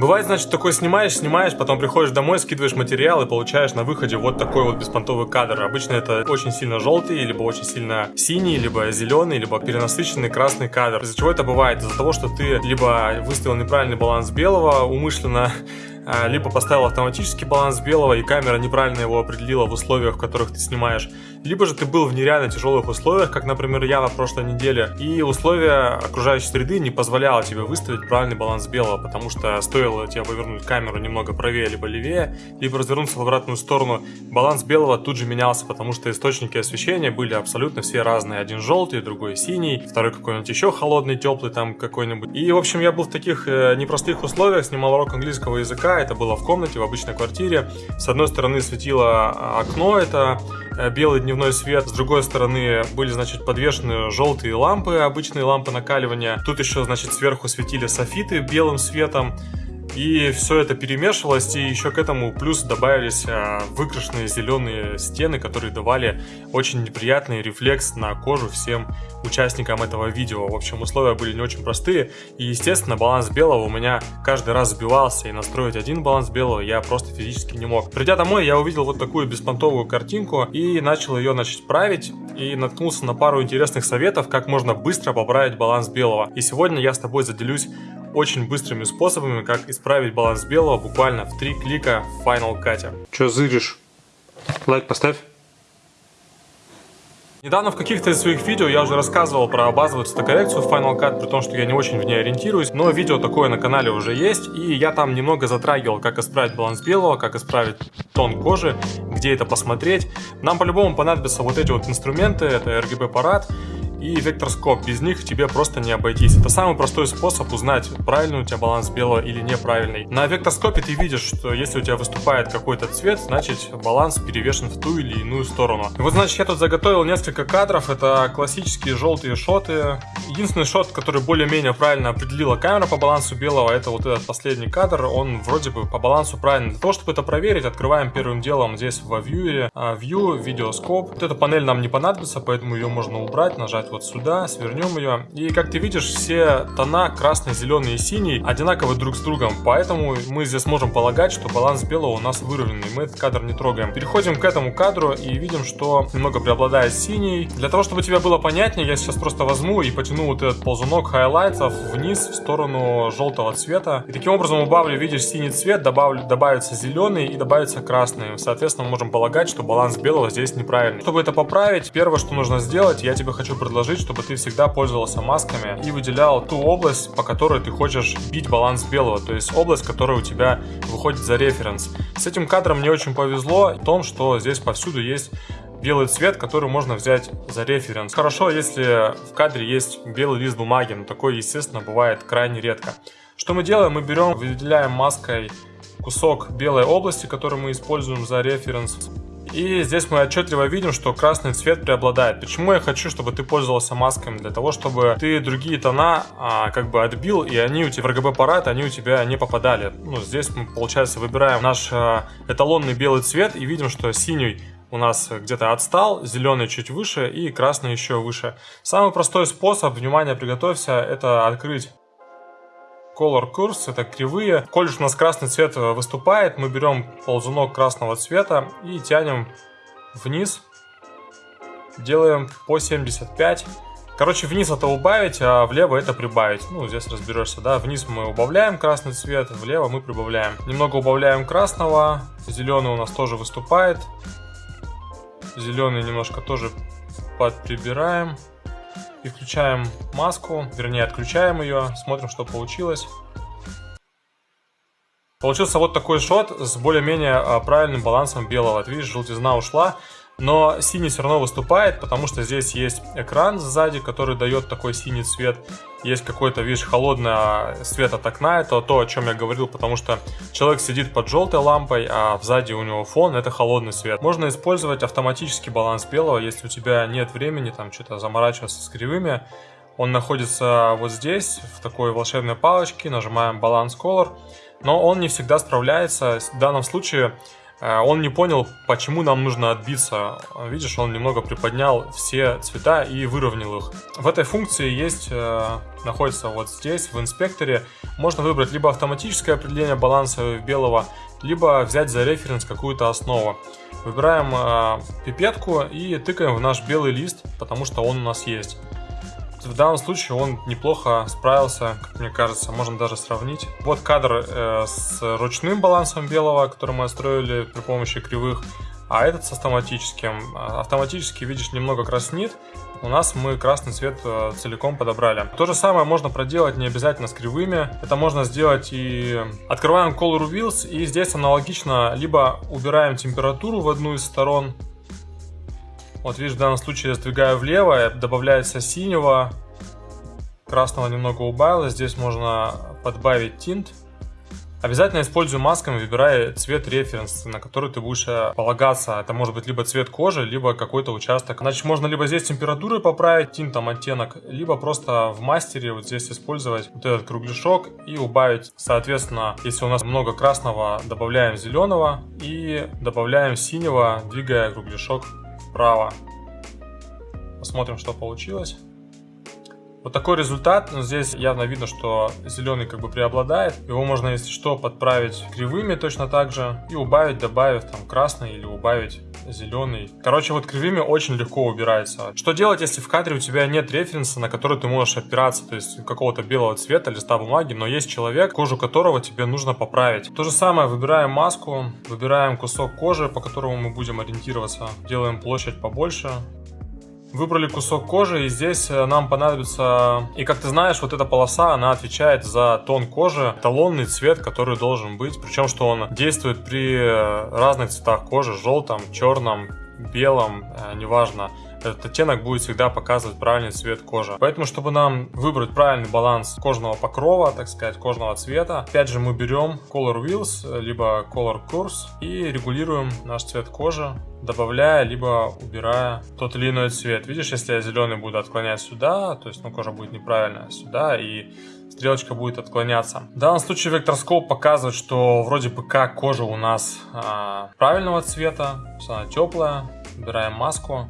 Бывает, значит, такой снимаешь, снимаешь, потом приходишь домой, скидываешь материал и получаешь на выходе вот такой вот беспонтовый кадр. Обычно это очень сильно желтый, либо очень сильно синий, либо зеленый, либо перенасыщенный красный кадр. Из-за чего это бывает? Из-за того, что ты либо выставил неправильный баланс белого умышленно, либо поставил автоматический баланс белого, и камера неправильно его определила в условиях, в которых ты снимаешь, либо же ты был в нереально тяжелых условиях, как, например, я на прошлой неделе, и условия окружающей среды не позволяло тебе выставить правильный баланс белого, потому что стоило тебе повернуть камеру немного правее либо левее, либо развернуться в обратную сторону, баланс белого тут же менялся, потому что источники освещения были абсолютно все разные. Один желтый, другой синий, второй какой-нибудь еще холодный, теплый там какой-нибудь. И, в общем, я был в таких э, непростых условиях, снимал урок английского языка, это было в комнате, в обычной квартире. С одной стороны светило а, окно, это э, белый дневной свет. С другой стороны были, значит, подвешены желтые лампы, обычные лампы накаливания. Тут еще, значит, сверху светили софиты белым светом. И все это перемешивалось, и еще к этому плюс добавились а, выкрашенные зеленые стены, которые давали очень неприятный рефлекс на кожу всем участникам этого видео. В общем, условия были не очень простые, и, естественно, баланс белого у меня каждый раз сбивался, и настроить один баланс белого я просто физически не мог. Придя домой, я увидел вот такую беспонтовую картинку, и начал ее, значит, править, и наткнулся на пару интересных советов, как можно быстро поправить баланс белого. И сегодня я с тобой заделюсь очень быстрыми способами, как исправить баланс белого буквально в три клика в Final Cut. Че зыришь? Лайк поставь. Недавно в каких-то из своих видео я уже рассказывал про базовую цветокоррекцию в Final Cut, при том, что я не очень в ней ориентируюсь, но видео такое на канале уже есть, и я там немного затрагивал, как исправить баланс белого, как исправить тон кожи, где это посмотреть. Нам по-любому понадобятся вот эти вот инструменты, это RGB аппарат, и векторскоп. Без них тебе просто не обойтись. Это самый простой способ узнать, правильный у тебя баланс белого или неправильный. На векторскопе ты видишь, что если у тебя выступает какой-то цвет, значит баланс перевешен в ту или иную сторону. И вот значит я тут заготовил несколько кадров. Это классические желтые шоты. Единственный шот, который более-менее правильно определила камера по балансу белого, это вот этот последний кадр. Он вроде бы по балансу правильный. Для того, чтобы это проверить, открываем первым делом здесь во View, View, Видеоскоп. Вот эта панель нам не понадобится, поэтому ее можно убрать, нажать вот сюда, свернем ее. И как ты видишь, все тона красный, зеленый и синий одинаковы друг с другом, поэтому мы здесь можем полагать, что баланс белого у нас выровненный, мы этот кадр не трогаем. Переходим к этому кадру и видим, что немного преобладает синий. Для того, чтобы тебе было понятнее, я сейчас просто возьму и потяну вот этот ползунок highlight ов вниз в сторону желтого цвета. И таким образом убавлю, видишь, синий цвет, добавлю, добавится зеленый и добавится красный. Соответственно, мы можем полагать, что баланс белого здесь неправильный. Чтобы это поправить, первое, что нужно сделать, я тебе хочу предложить предложить, чтобы ты всегда пользовался масками и выделял ту область, по которой ты хочешь бить баланс белого, то есть область, которая у тебя выходит за референс. С этим кадром мне очень повезло в том, что здесь повсюду есть белый цвет, который можно взять за референс. Хорошо, если в кадре есть белый лист бумаги, но такое, естественно, бывает крайне редко. Что мы делаем? Мы берем, выделяем маской кусок белой области, который мы используем за референс. И здесь мы отчетливо видим, что красный цвет преобладает. Почему я хочу, чтобы ты пользовался масками? Для того, чтобы ты другие тона а, как бы отбил, и они у тебя в RGB аппарат, они у тебя не попадали. Ну, здесь мы, получается, выбираем наш а, эталонный белый цвет и видим, что синий у нас где-то отстал, зеленый чуть выше и красный еще выше. Самый простой способ, внимание, приготовься, это открыть Color Curves, это кривые. Коль у нас красный цвет выступает, мы берем ползунок красного цвета и тянем вниз. Делаем по 75. Короче, вниз это убавить, а влево это прибавить. Ну, здесь разберешься, да. Вниз мы убавляем красный цвет, влево мы прибавляем. Немного убавляем красного. Зеленый у нас тоже выступает. Зеленый немножко тоже подприбираем и включаем маску, вернее отключаем ее, смотрим, что получилось. Получился вот такой шот с более-менее а, правильным балансом белого. Ты видишь, желтизна ушла, но синий все равно выступает, потому что здесь есть экран сзади, который дает такой синий цвет. Есть какой-то, видишь, холодный а, свет от окна, это то, о чем я говорил, потому что человек сидит под желтой лампой, а сзади у него фон, это холодный свет. Можно использовать автоматический баланс белого, если у тебя нет времени там что-то заморачиваться с кривыми. Он находится вот здесь, в такой волшебной палочке, нажимаем баланс color но он не всегда справляется. В данном случае он не понял, почему нам нужно отбиться. Видишь, он немного приподнял все цвета и выровнял их. В этой функции есть, э, находится вот здесь, в инспекторе. Можно выбрать либо автоматическое определение баланса белого, либо взять за референс какую-то основу. Выбираем э, пипетку и тыкаем в наш белый лист, потому что он у нас есть. В данном случае он неплохо справился, как мне кажется, можно даже сравнить. Вот кадр э, с ручным балансом белого, который мы строили при помощи кривых, а этот с автоматическим. Автоматически, видишь, немного краснит, у нас мы красный цвет э, целиком подобрали. То же самое можно проделать не обязательно с кривыми. Это можно сделать и... Открываем Color Wheels и здесь аналогично либо убираем температуру в одну из сторон, вот видишь, в данном случае я сдвигаю влево, добавляется синего, красного немного убавилось. Здесь можно подбавить тинт. Обязательно используй масками, выбирая цвет референс, на который ты будешь э, полагаться. Это может быть либо цвет кожи, либо какой-то участок. Значит, можно либо здесь температуры поправить, тинтом оттенок, либо просто в мастере вот здесь использовать вот этот кругляшок и убавить. Соответственно, если у нас много красного, добавляем зеленого и добавляем синего, двигая кругляшок вправо. Посмотрим, что получилось. Вот такой результат, но здесь явно видно, что зеленый как бы преобладает. Его можно, если что, подправить кривыми точно так же и убавить, добавив там красный или убавить зеленый. Короче, вот кривыми очень легко убирается. Что делать, если в кадре у тебя нет референса, на который ты можешь опираться, то есть какого-то белого цвета, листа бумаги, но есть человек, кожу которого тебе нужно поправить. То же самое, выбираем маску, выбираем кусок кожи, по которому мы будем ориентироваться, делаем площадь побольше, Выбрали кусок кожи, и здесь э, нам понадобится... И как ты знаешь, вот эта полоса, она отвечает за тон кожи, талонный цвет, который должен быть. Причем, что он действует при э, разных цветах кожи, желтом, черном, белом, э, неважно этот оттенок будет всегда показывать правильный цвет кожи. Поэтому, чтобы нам выбрать правильный баланс кожного покрова, так сказать, кожного цвета, опять же мы берем Color Wheels, либо Color Curves и регулируем наш цвет кожи, добавляя, либо убирая тот или иной цвет. Видишь, если я зеленый буду отклонять сюда, то есть ну, кожа будет неправильная сюда, и стрелочка будет отклоняться. В данном случае векторскоп показывает, что вроде бы как кожа у нас а, правильного цвета, она теплая. Убираем маску.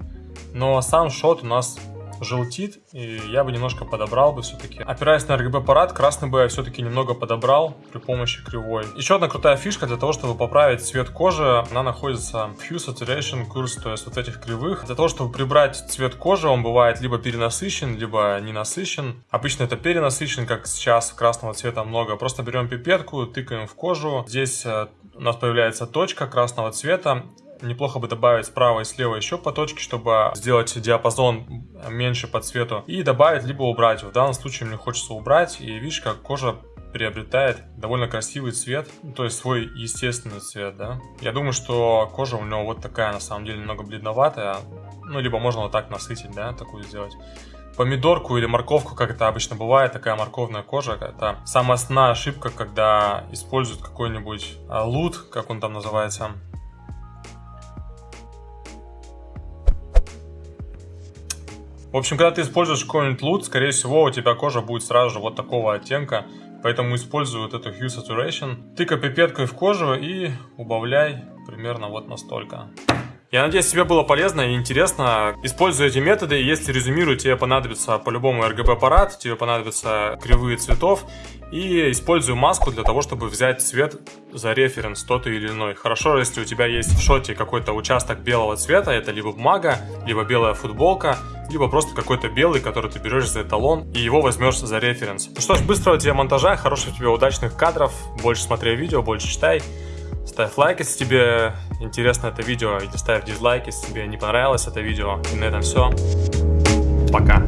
Но сам шот у нас желтит, и я бы немножко подобрал бы все-таки. Опираясь на RGB аппарат, красный бы я все-таки немного подобрал при помощи кривой. Еще одна крутая фишка для того, чтобы поправить цвет кожи, она находится в Hue Saturation Curves, то есть вот этих кривых. Для того, чтобы прибрать цвет кожи, он бывает либо перенасыщен, либо не насыщен. Обычно это перенасыщен, как сейчас красного цвета много. Просто берем пипетку, тыкаем в кожу. Здесь э, у нас появляется точка красного цвета Неплохо бы добавить справа и слева еще по точке, чтобы сделать диапазон меньше по цвету. И добавить, либо убрать. В данном случае мне хочется убрать. И видишь, как кожа приобретает довольно красивый цвет, то есть свой естественный цвет, да. Я думаю, что кожа у него вот такая, на самом деле, немного бледноватая. Ну, либо можно вот так насытить, да, такую сделать помидорку или морковку, как это обычно бывает, такая морковная кожа. Это самая основная ошибка, когда используют какой-нибудь а, лут, как он там называется, В общем, когда ты используешь какой-нибудь лут, скорее всего, у тебя кожа будет сразу же вот такого оттенка. Поэтому использую вот эту Hue Saturation. Тыкай пипеткой в кожу и убавляй примерно вот настолько. Я надеюсь, тебе было полезно и интересно. Используя эти методы, если резюмирую, тебе понадобится по-любому RGB аппарат, тебе понадобятся кривые цветов. И использую маску для того, чтобы взять цвет за референс тот или иной. Хорошо, если у тебя есть в шоте какой-то участок белого цвета, это либо бумага, либо белая футболка, либо просто какой-то белый, который ты берешь за эталон и его возьмешь за референс. Ну что ж, быстрого тебе монтажа, хороших тебе удачных кадров, больше смотри видео, больше читай. Ставь лайк, если тебе интересно это видео, или ставь дизлайк, если тебе не понравилось это видео. И на этом все. Пока.